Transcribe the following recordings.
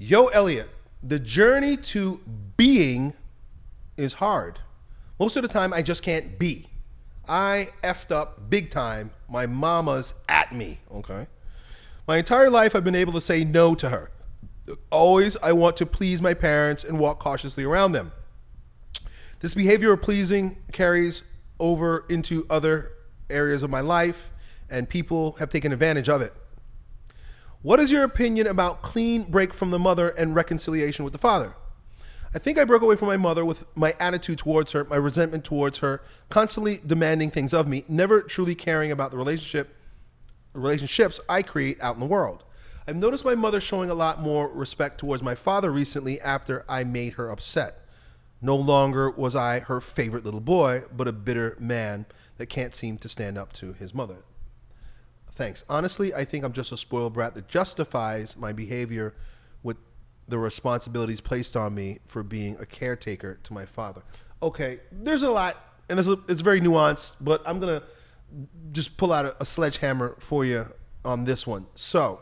Yo, Elliot, the journey to being is hard. Most of the time, I just can't be. I effed up big time. My mama's at me, okay? My entire life, I've been able to say no to her. Always, I want to please my parents and walk cautiously around them. This behavior of pleasing carries over into other areas of my life, and people have taken advantage of it. What is your opinion about clean break from the mother and reconciliation with the father? I think I broke away from my mother with my attitude towards her, my resentment towards her, constantly demanding things of me, never truly caring about the relationship relationships I create out in the world. I've noticed my mother showing a lot more respect towards my father recently after I made her upset. No longer was I her favorite little boy, but a bitter man that can't seem to stand up to his mother. Thanks. Honestly, I think I'm just a spoiled brat that justifies my behavior with the responsibilities placed on me for being a caretaker to my father. Okay, there's a lot, and it's, it's very nuanced, but I'm going to just pull out a, a sledgehammer for you on this one. So,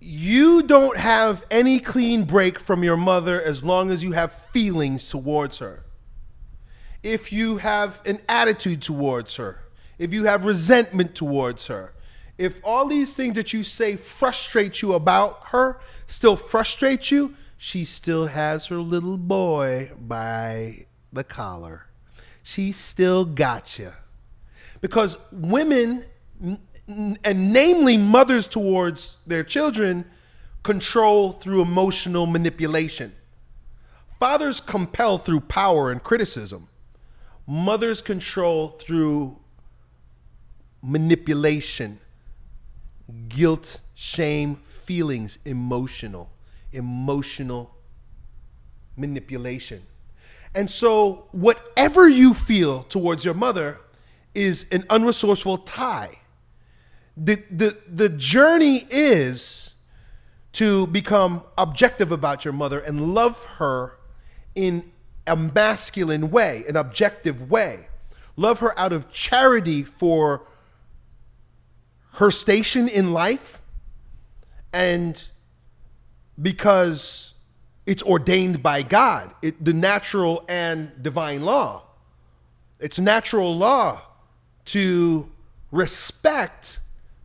you don't have any clean break from your mother as long as you have feelings towards her. If you have an attitude towards her, if you have resentment towards her, if all these things that you say frustrate you about her still frustrate you, she still has her little boy by the collar. She still got you. Because women, and namely mothers towards their children, control through emotional manipulation. Fathers compel through power and criticism. Mothers control through manipulation, guilt, shame, feelings, emotional, emotional manipulation. And so, whatever you feel towards your mother is an unresourceful tie. The, the, the journey is to become objective about your mother and love her in a masculine way, an objective way. Love her out of charity for her station in life and because it's ordained by God, it, the natural and divine law. It's natural law to respect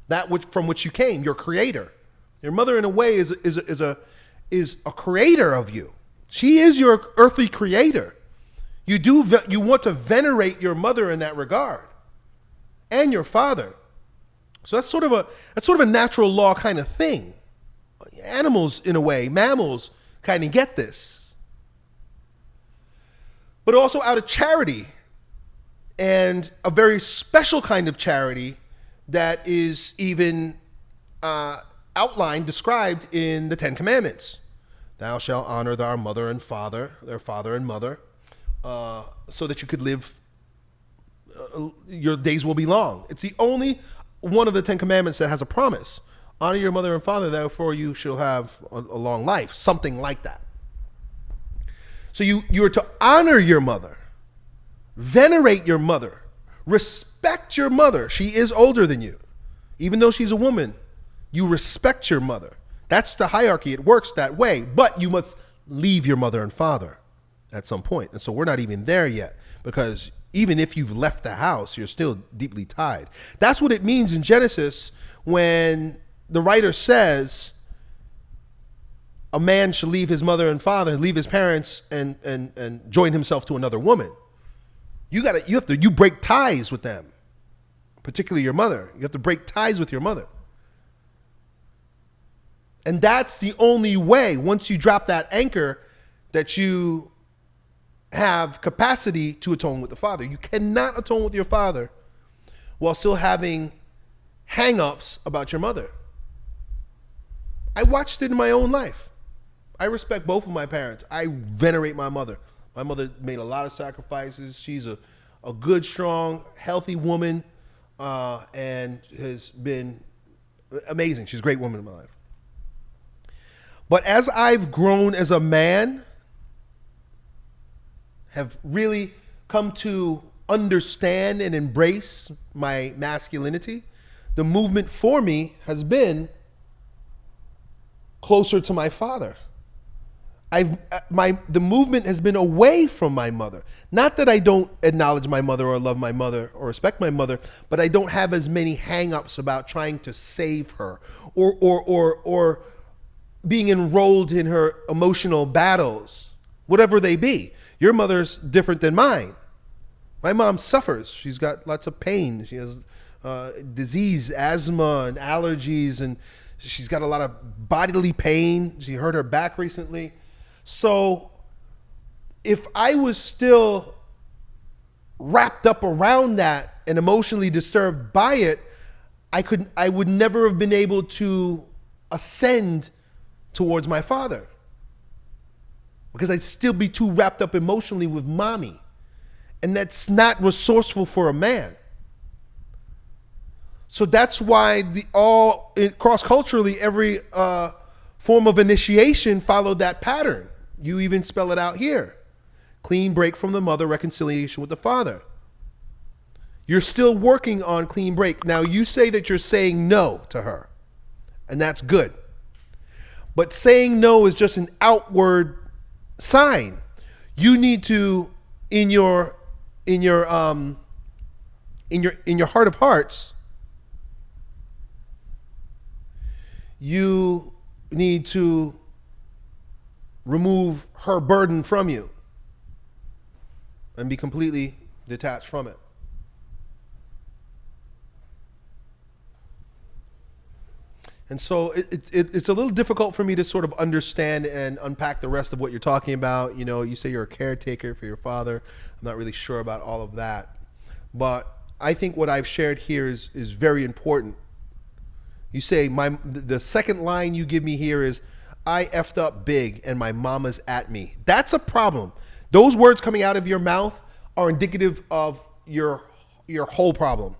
that which, from which you came, your creator. Your mother, in a way, is, is, is, a, is a creator of you. She is your earthly creator. You, do, you want to venerate your mother in that regard and your father. So that's sort of a that's sort of a natural law kind of thing. Animals, in a way, mammals kind of get this. But also out of charity and a very special kind of charity that is even uh, outlined, described in the Ten Commandments. Thou shalt honor thy mother and father, their father and mother, uh, so that you could live, uh, your days will be long. It's the only one of the Ten Commandments that has a promise. Honor your mother and father, therefore you shall have a, a long life. Something like that. So you, you are to honor your mother, venerate your mother, respect your mother. She is older than you. Even though she's a woman, you respect your mother. That's the hierarchy. It works that way. But you must leave your mother and father at some point. And so we're not even there yet because even if you've left the house, you're still deeply tied. That's what it means in Genesis when the writer says a man should leave his mother and father, and leave his parents, and and and join himself to another woman. You gotta you have to you break ties with them, particularly your mother. You have to break ties with your mother. And that's the only way, once you drop that anchor, that you have capacity to atone with the Father. You cannot atone with your Father while still having hang-ups about your mother. I watched it in my own life. I respect both of my parents. I venerate my mother. My mother made a lot of sacrifices. She's a, a good, strong, healthy woman uh, and has been amazing. She's a great woman in my life. But as I've grown as a man, have really come to understand and embrace my masculinity, the movement for me has been closer to my father. I've uh, my the movement has been away from my mother. Not that I don't acknowledge my mother or love my mother or respect my mother, but I don't have as many hang-ups about trying to save her or or or or being enrolled in her emotional battles, whatever they be. Your mother's different than mine. My mom suffers. She's got lots of pain. She has uh, disease, asthma, and allergies, and she's got a lot of bodily pain. She hurt her back recently. So if I was still wrapped up around that and emotionally disturbed by it, I could I would never have been able to ascend towards my father. Because I'd still be too wrapped up emotionally with mommy. And that's not resourceful for a man. So that's why the all cross culturally every uh, form of initiation followed that pattern. You even spell it out here. Clean break from the mother, reconciliation with the father. You're still working on clean break. Now, you say that you're saying no to her, and that's good. But saying no is just an outward sign. You need to, in your, in your, um, in your, in your heart of hearts, you need to remove her burden from you and be completely detached from it. And so it, it, it's a little difficult for me to sort of understand and unpack the rest of what you're talking about. You know, you say you're a caretaker for your father. I'm not really sure about all of that. But I think what I've shared here is, is very important. You say, my, the second line you give me here is, I effed up big and my mama's at me. That's a problem. Those words coming out of your mouth are indicative of your your whole problem.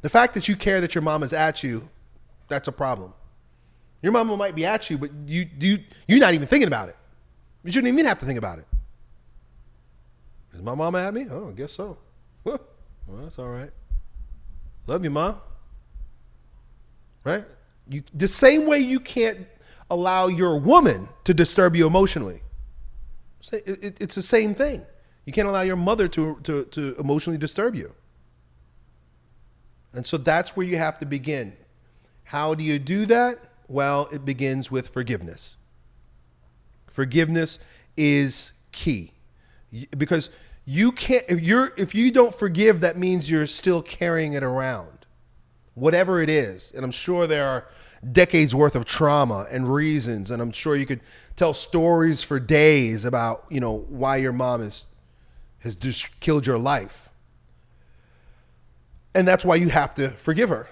The fact that you care that your mama's at you, that's a problem. Your mama might be at you, but you you you're not even thinking about it. You shouldn't even have to think about it. Is my mama at me? Oh, I guess so. Well, that's all right. Love you, mom. Right? You the same way you can't allow your woman to disturb you emotionally. It's the same thing. You can't allow your mother to, to, to emotionally disturb you. And so that's where you have to begin. How do you do that? Well, it begins with forgiveness. Forgiveness is key. Because you can't if you're if you don't forgive, that means you're still carrying it around. Whatever it is. And I'm sure there are decades worth of trauma and reasons and i'm sure you could tell stories for days about you know why your mom is has just killed your life and that's why you have to forgive her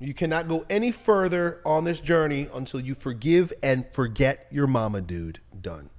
you cannot go any further on this journey until you forgive and forget your mama dude. Done